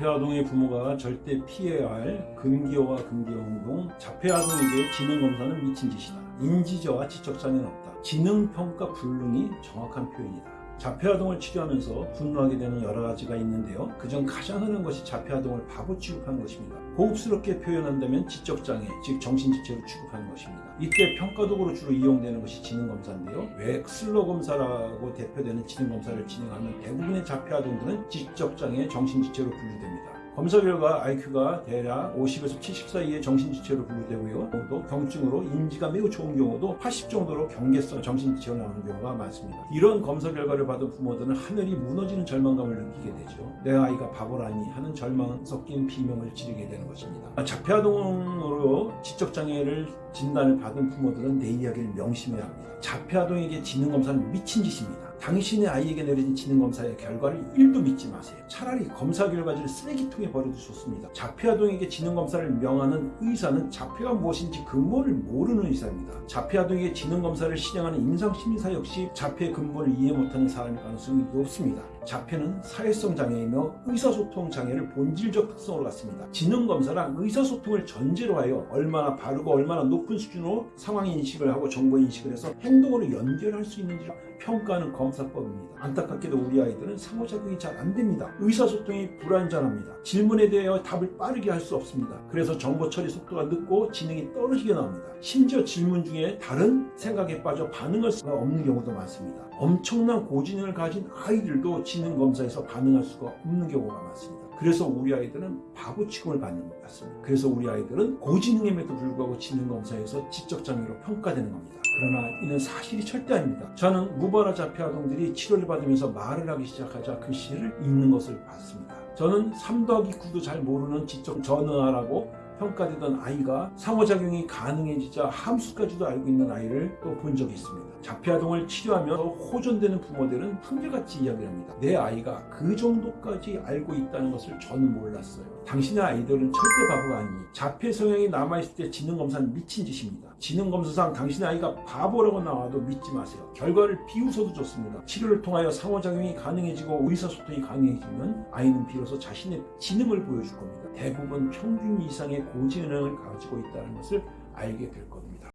자폐아동의 부모가 절대 피해야 할 금기어와 금기어운동 자폐아동에게 지능검사는 미친 짓이다. 인지저하 지적장애는 없다. 지능평가 불능이 정확한 표현이다. 자폐아동을 치료하면서 분노하게 되는 여러 가지가 있는데요. 그중 가장 흔한 것이 자폐아동을 바보 취급하는 것입니다. 고급스럽게 표현한다면 지적장애, 즉 정신지체로 취급하는 것입니다. 이때 평가도구로 주로 이용되는 것이 지능검사인데요. 왜 슬러검사라고 대표되는 지능검사를 진행하면 대부분의 자폐아동들은 지적장애, 정신지체로 분류됩니다. 검사 결과 IQ가 대략 50에서 70 사이의 정신지체로 분류되고요. 또 경증으로 인지가 매우 좋은 경우도 80 정도로 경계성 정신지체가 나오는 경우가 많습니다. 이런 검사 결과를 받은 부모들은 하늘이 무너지는 절망감을 느끼게 되죠. 내 아이가 바보라니 하는 절망 섞인 비명을 지르게 되는 것입니다. 자폐아동으로 지적장애를 진단을 받은 부모들은 내 이야기를 명심해야 합니다. 자폐아동에게 지능검사는 미친 짓입니다. 당신의 아이에게 내려진 지능검사의 결과를 1도 믿지 마세요. 차라리 검사 결과지를 쓰레기통에 버려도 좋습니다. 자폐아동에게 지능검사를 명하는 의사는 자폐가 무엇인지 근본을 모르는 의사입니다. 자폐아동에게 지능검사를 시행하는 임상심리사 역시 자폐의 근본을 이해 못하는 사람일 가능성이 높습니다. 자폐는 사회성 장애이며 의사소통 장애를 본질적 특성으로 갖습니다. 지능검사란 의사소통을 전제로 하여 얼마나 바르고 얼마나 높은 수준으로 상황 인식을 하고 정보 인식을 해서 행동으로 연결할 수 있는지를 평가하는 검사법입니다. 안타깝게도 우리 아이들은 상호작용이 잘 안됩니다. 의사소통이 불완전합니다. 질문에 대하여 답을 빠르게 할 수 없습니다. 그래서 정보 처리 속도가 늦고 지능이 떨어지게 나옵니다. 심지어 질문 중에 다른 생각에 빠져 반응할 수가 없는 경우도 많습니다. 엄청난 고지능을 가진 아이들도 지능 검사에서 반응할 수가 없는 경우가 많습니다. 그래서 우리 아이들은 바보 취급을 받는 것 같습니다. 그래서 우리 아이들은 고지능임에도 불구하고 지능 검사에서 지적장애로 평가되는 겁니다. 그러나 이는 사실이 절대 아닙니다. 저는 무발화 자폐 아동들이 치료를 받으면서 말을 하기 시작하자 글씨를 읽는 것을 봤습니다. 저는 3 더하기 9도 잘 모르는 지적 전어아라고 평가되던 아이가 상호작용이 가능해지자 함수까지도 알고 있는 아이를 또 본 적이 있습니다. 자폐아동을 치료하며 호전되는 부모들은 한결같이 이야기를 합니다. 내 아이가 그 정도까지 알고 있다는 것을 저는 몰랐어요. 당신의 아이들은 절대 바보가 아니니 자폐 성향이 남아있을 때 지능검사는 미친 짓입니다. 지능검사상 당신의 아이가 바보라고 나와도 믿지 마세요. 결과를 비웃어도 좋습니다. 치료를 통하여 상호작용이 가능해지고 의사소통이 가능해지면 아이는 비로소 자신의 지능을 보여줄 겁니다. 대부분 평균 이상의 고지능을 가지고 있다는 것을 알게 될 겁니다.